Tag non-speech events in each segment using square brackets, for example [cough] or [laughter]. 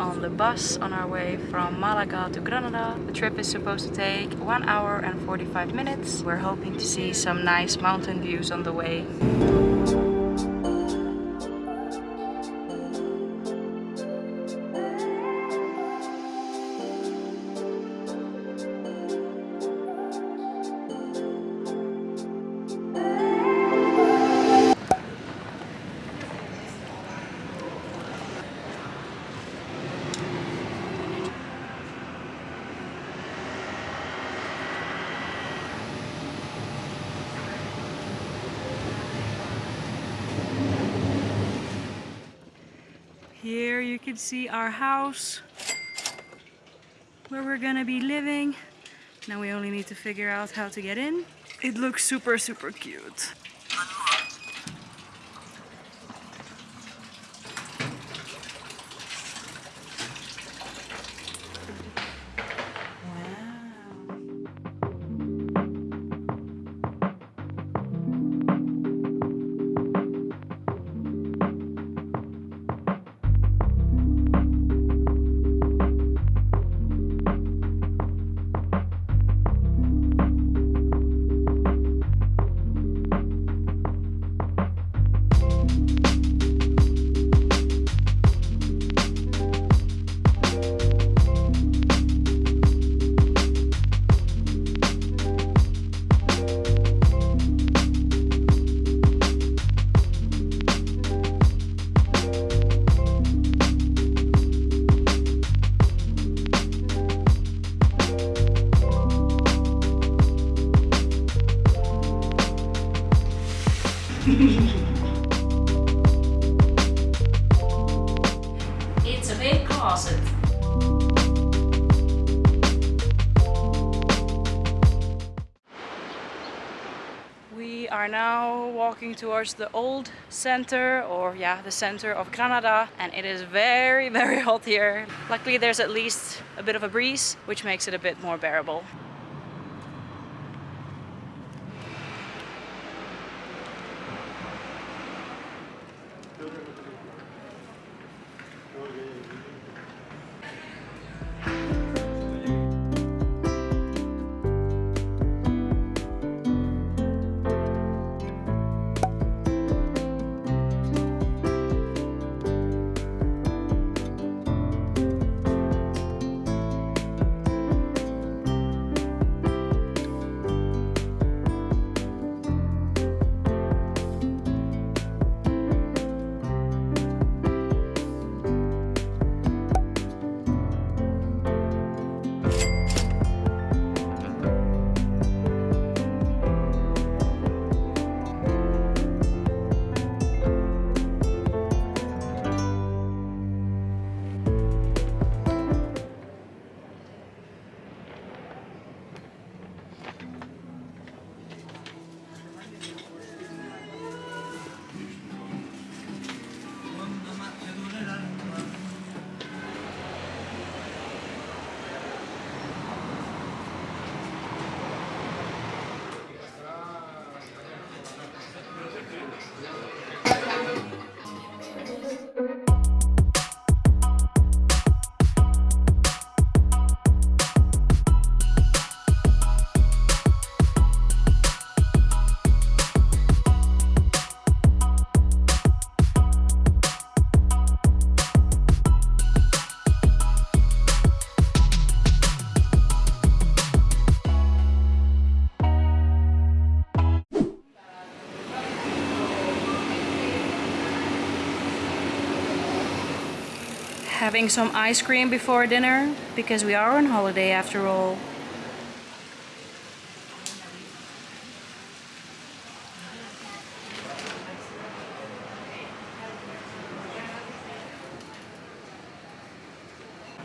on the bus on our way from Malaga to Granada. The trip is supposed to take 1 hour and 45 minutes. We're hoping to see some nice mountain views on the way. Here you can see our house where we're gonna be living. Now we only need to figure out how to get in. It looks super, super cute. Walking towards the old center or yeah the center of Granada and it is very [laughs] very hot here. Luckily there's at least a bit of a breeze which makes it a bit more bearable. having some ice cream before dinner because we are on holiday after all.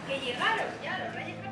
que llegaron ya los Reyes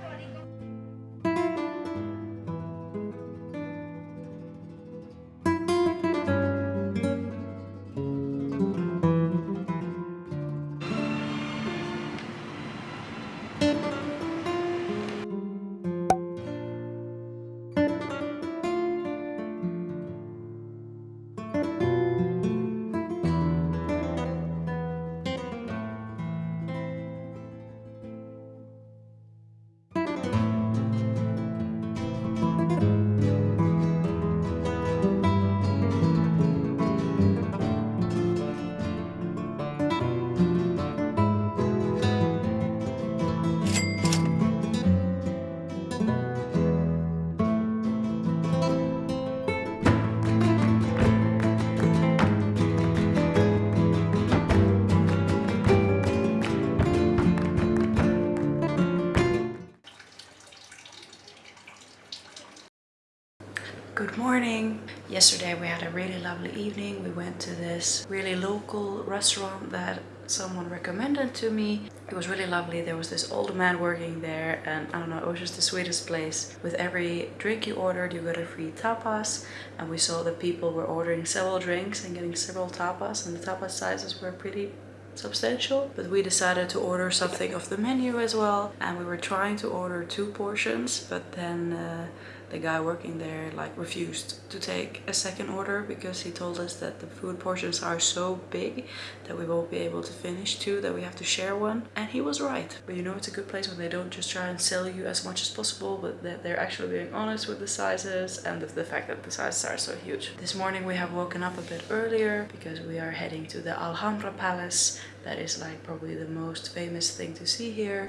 Good morning! Yesterday we had a really lovely evening. We went to this really local restaurant that someone recommended to me. It was really lovely. There was this old man working there and I don't know, it was just the sweetest place. With every drink you ordered, you got a free tapas. And we saw that people were ordering several drinks and getting several tapas and the tapas sizes were pretty substantial but we decided to order something off the menu as well and we were trying to order two portions but then uh, the guy working there like refused to take a second order because he told us that the food portions are so big that we won't be able to finish two that we have to share one. And he was right. But you know it's a good place when they don't just try and sell you as much as possible but that they're actually being honest with the sizes and the, the fact that the sizes are so huge. This morning we have woken up a bit earlier because we are heading to the alhambra palace. That is like probably the most famous thing to see here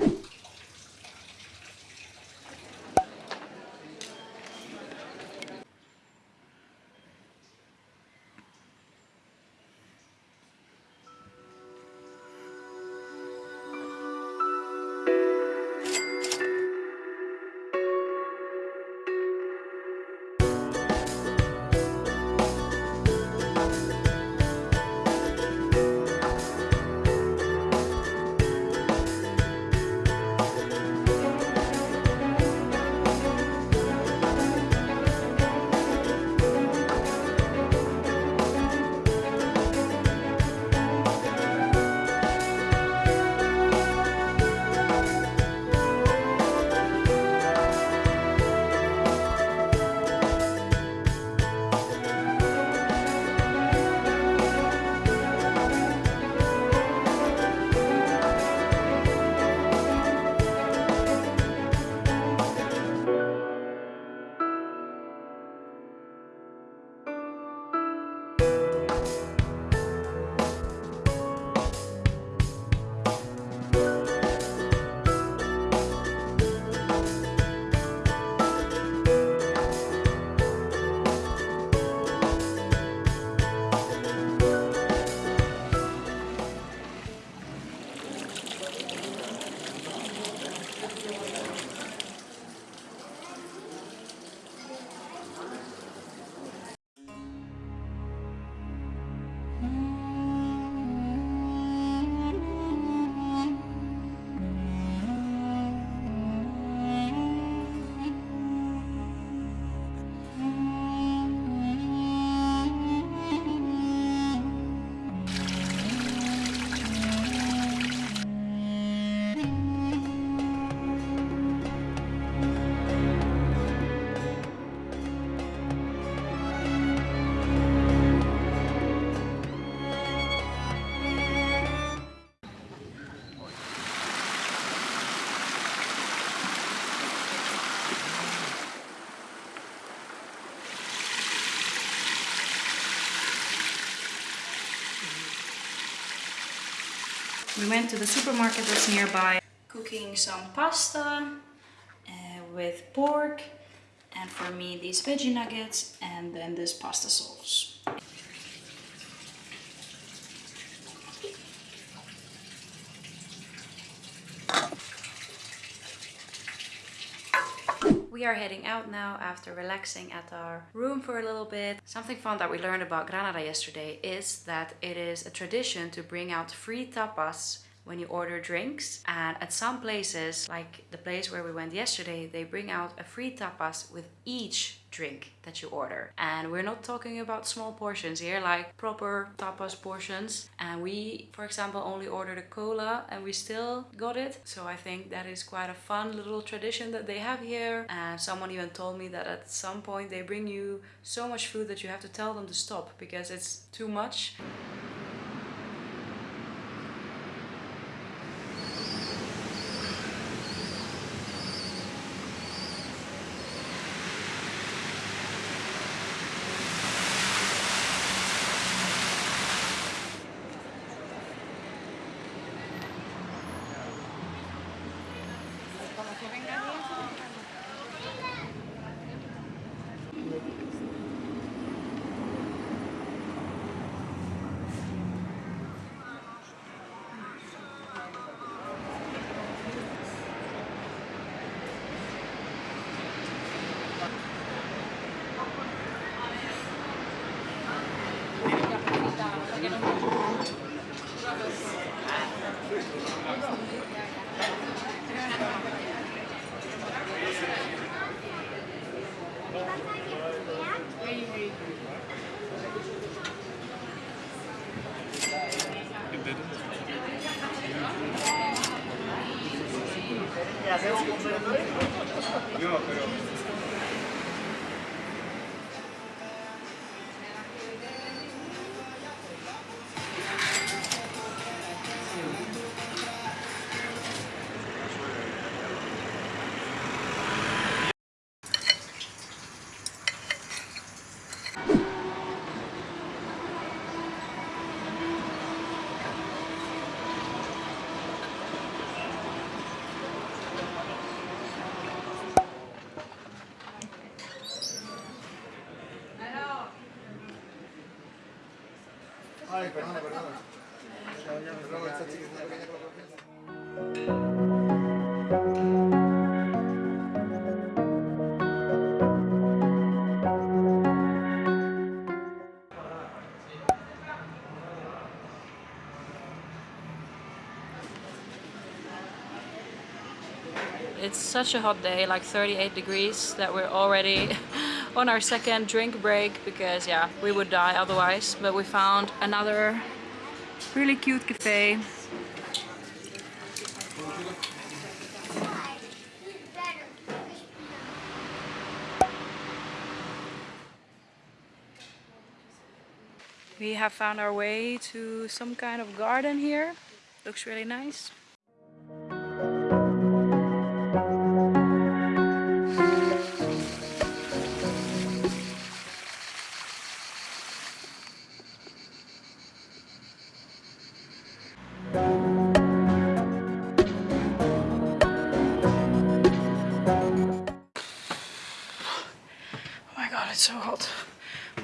We went to the supermarket that's nearby, cooking some pasta uh, with pork and for me these veggie nuggets and then this pasta sauce. We are heading out now after relaxing at our room for a little bit. Something fun that we learned about Granada yesterday is that it is a tradition to bring out free tapas when you order drinks. And at some places like the place where we went yesterday they bring out a free tapas with each drink that you order. And we're not talking about small portions here like proper tapas portions. And we for example only ordered a cola and we still got it. So I think that is quite a fun little tradition that they have here. And someone even told me that at some point they bring you so much food that you have to tell them to stop because it's too much よかったよ。Ay, perdona, perdona. It's such a hot day, like 38 degrees, that we're already [laughs] on our second drink break because yeah, we would die otherwise. But we found another really cute cafe. We have found our way to some kind of garden here. Looks really nice.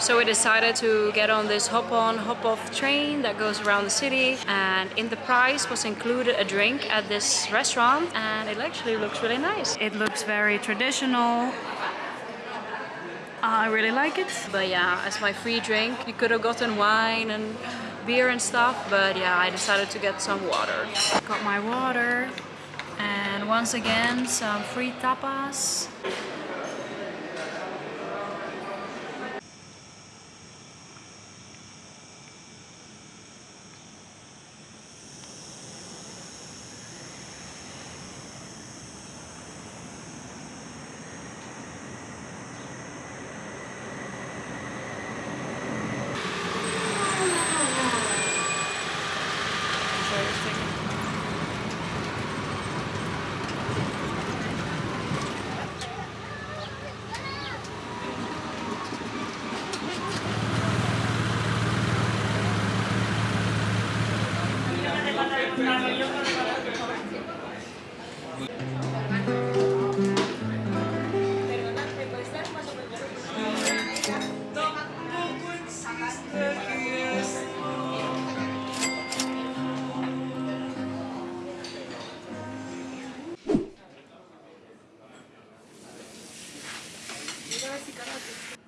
So we decided to get on this hop-on, hop-off train that goes around the city and in the price was included a drink at this restaurant and it actually looks really nice. It looks very traditional. I really like it. But yeah, as my free drink, you could have gotten wine and beer and stuff, but yeah, I decided to get some water. Got my water and once again some free tapas.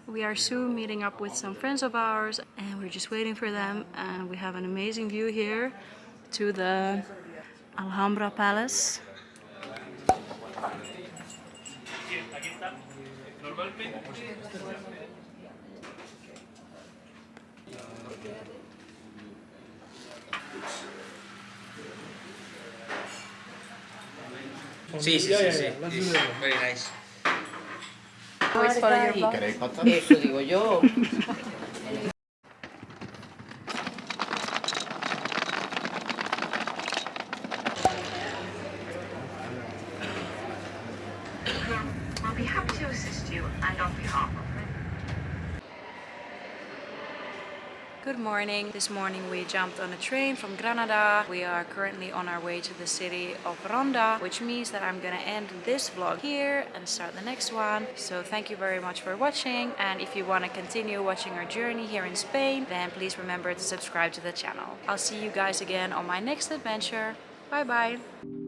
We are soon meeting up with some friends of ours and we're just waiting for them and we have an amazing view here to the Alhambra Palace. Sí, sí, sí, sí. Very nice. Always follow your Eso digo yo. [laughs] I'll be happy to assist you and on behalf of Good morning. This morning we jumped on a train from Granada. We are currently on our way to the city of Ronda, which means that I'm gonna end this vlog here and start the next one. So thank you very much for watching and if you want to continue watching our journey here in Spain, then please remember to subscribe to the channel. I'll see you guys again on my next adventure. Bye bye!